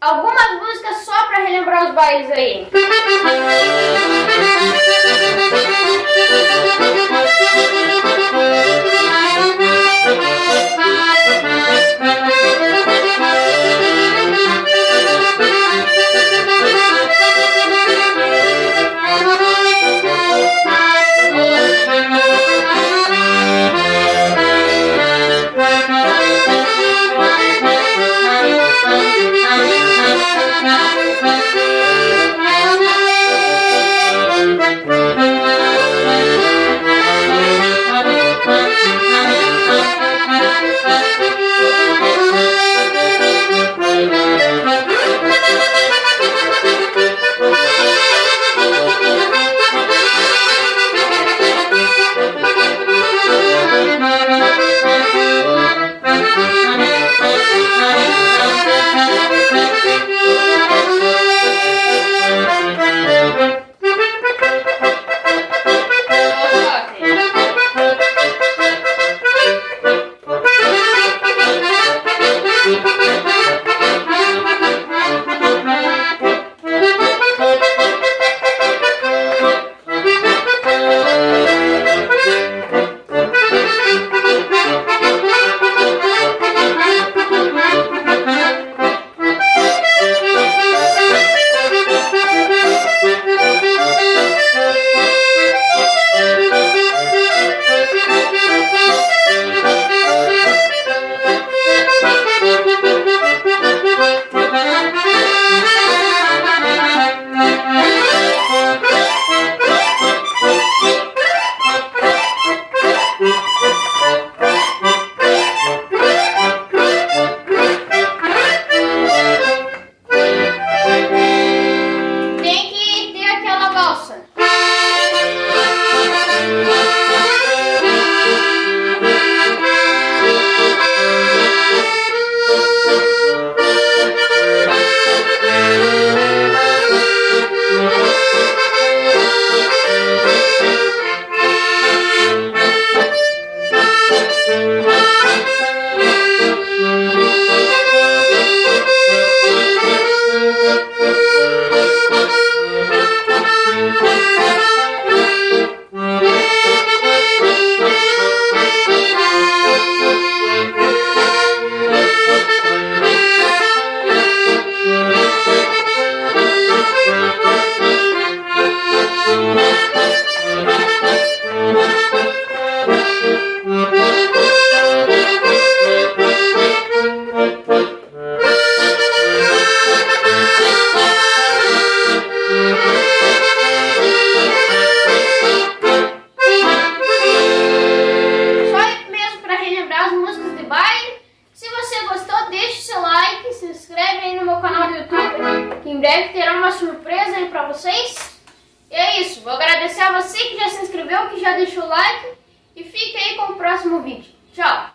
algumas músicas só pra relembrar os bailes aí. Aí no meu canal do YouTube, que em breve terá uma surpresa aí para vocês. E é isso, vou agradecer a você que já se inscreveu, que já deixou o like e fique aí com o próximo vídeo. Tchau!